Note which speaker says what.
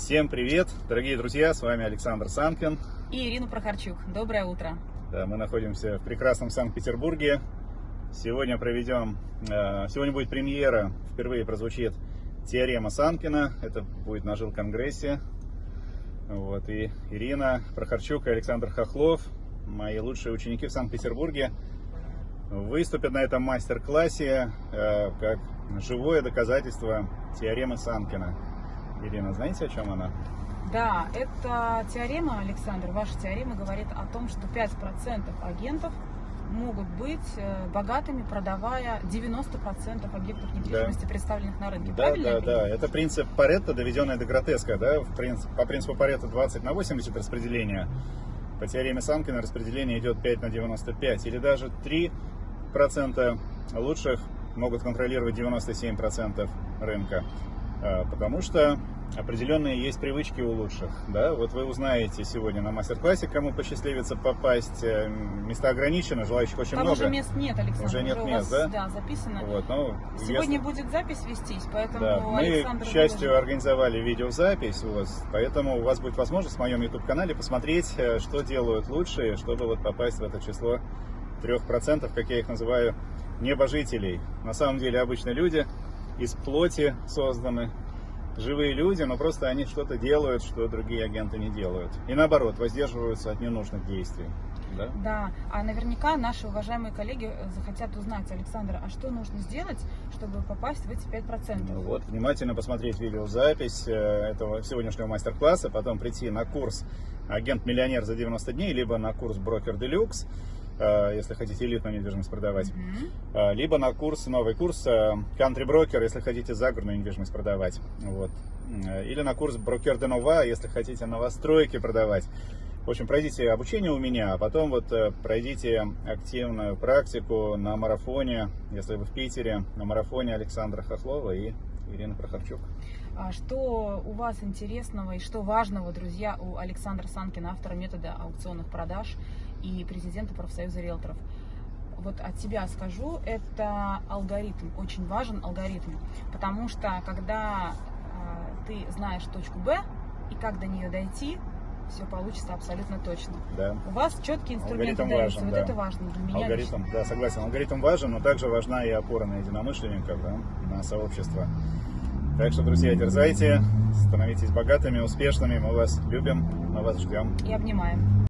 Speaker 1: Всем привет, дорогие друзья, с вами Александр Санкин.
Speaker 2: И Ирина Прохорчук. Доброе утро.
Speaker 1: Да, мы находимся в прекрасном Санкт-Петербурге. Сегодня проведем, э, сегодня будет премьера, впервые прозвучит теорема Санкина. Это будет на жил-конгрессе. Вот, и Ирина Прохорчук и Александр Хохлов, мои лучшие ученики в Санкт-Петербурге, выступят на этом мастер-классе э, как живое доказательство теоремы Санкина. Ирина, знаете, о чем она?
Speaker 2: Да, это теорема, Александр, ваша теорема говорит о том, что 5% агентов могут быть э, богатыми, продавая 90% объектов недвижимости, да. представленных на рынке.
Speaker 1: Да, Правильно да, да. Это принцип Паретта, доведенный до гротеска. Да? По принципу Паретта 20 на 80 распределение. По теореме Санкина распределение идет 5 на 95. Или даже 3% лучших могут контролировать 97% рынка. А, потому что определенные есть привычки у лучших. Да? Вот вы узнаете сегодня на мастер-классе, кому посчастливится попасть. Э, места ограничены, желающих очень
Speaker 2: Там
Speaker 1: много.
Speaker 2: уже мест нет, Александр.
Speaker 1: Уже нет
Speaker 2: уже
Speaker 1: мест,
Speaker 2: вас,
Speaker 1: да?
Speaker 2: Да, записано.
Speaker 1: Вот, ну,
Speaker 2: Сегодня
Speaker 1: если...
Speaker 2: будет запись вестись, поэтому
Speaker 1: да, Мы,
Speaker 2: Александр...
Speaker 1: к счастью,
Speaker 2: выложит.
Speaker 1: организовали видеозапись, вот, поэтому у вас будет возможность в моем YouTube-канале посмотреть, э, что делают лучшие, чтобы вот попасть в это число 3%, как я их называю, небожителей. На самом деле обычные люди из плоти созданы, живые люди, но просто они что-то делают, что другие агенты не делают. И наоборот, воздерживаются от ненужных действий. Да?
Speaker 2: да, а наверняка наши уважаемые коллеги захотят узнать, Александр, а что нужно сделать, чтобы попасть в эти 5%?
Speaker 1: Ну вот, внимательно посмотреть видеозапись э, этого сегодняшнего мастер-класса, потом прийти на курс «Агент-миллионер за 90 дней», либо на курс «Брокер Делюкс», Э, если хотите элитную недвижимость продавать, mm-hmm. либо на курс, новый курс э, Country Broker, если хотите загородную недвижимость продавать, вот, или на курс Broker de Nova, если хотите новостройки продавать. В общем, пройдите обучение у меня, а потом вот пройдите активную практику на марафоне, если вы в Питере, на марафоне Александра Хохлова и Ирины Прохорчук.
Speaker 2: А что у вас интересного и что важного, друзья, у Александра Санкина, автора метода аукционных продаж и президента профсоюза риэлторов? Вот от себя скажу, это алгоритм, очень важен алгоритм, потому что когда э, ты знаешь точку Б и как до нее дойти, все получится абсолютно точно.
Speaker 1: Да.
Speaker 2: У вас четкие инструменты
Speaker 1: алгоритм важен,
Speaker 2: вот
Speaker 1: да.
Speaker 2: это важно для меня.
Speaker 1: Алгоритм,
Speaker 2: лично.
Speaker 1: да, согласен. Алгоритм важен, но также важна и опора на единомышленников, да, на сообщество. Так что, друзья, дерзайте, становитесь богатыми, успешными. Мы вас любим, мы вас ждем.
Speaker 2: И обнимаем.